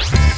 Bye.